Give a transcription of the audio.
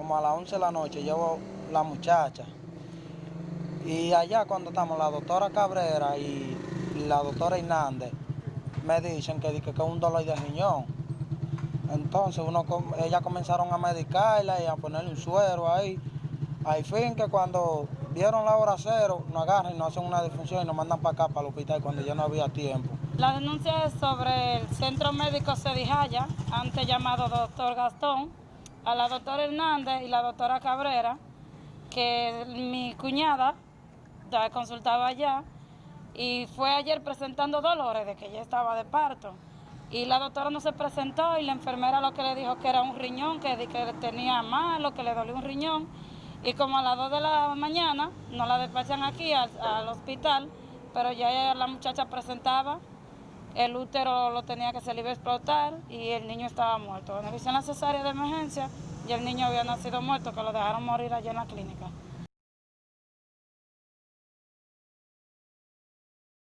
como a las 11 de la noche, llevo la muchacha. Y allá cuando estamos, la doctora Cabrera y la doctora Hernández me dicen que, que, es un dolor de riñón. Entonces uno, ellas comenzaron a medicarla y a ponerle un suero ahí. Al fin que cuando vieron la hora cero, nos agarran y nos hacen una defunción y nos mandan para acá, para el hospital, cuando ya no había tiempo. La denuncia es sobre el Centro Médico Cedijaya, antes llamado Doctor Gastón, a la doctora Hernández y la doctora Cabrera, que mi cuñada ya consultaba allá y fue ayer presentando dolores de que ella estaba de parto. Y la doctora no se presentó y la enfermera lo que le dijo que era un riñón, que, que tenía malo, que le dolía un riñón. Y como a las 2 de la mañana nos la despachan aquí al, al hospital, pero ya la muchacha presentaba, el útero lo tenía que iba a explotar y el niño estaba muerto. Hicieron cesárea de emergencia y el niño había nacido muerto, que lo dejaron morir allá en la clínica.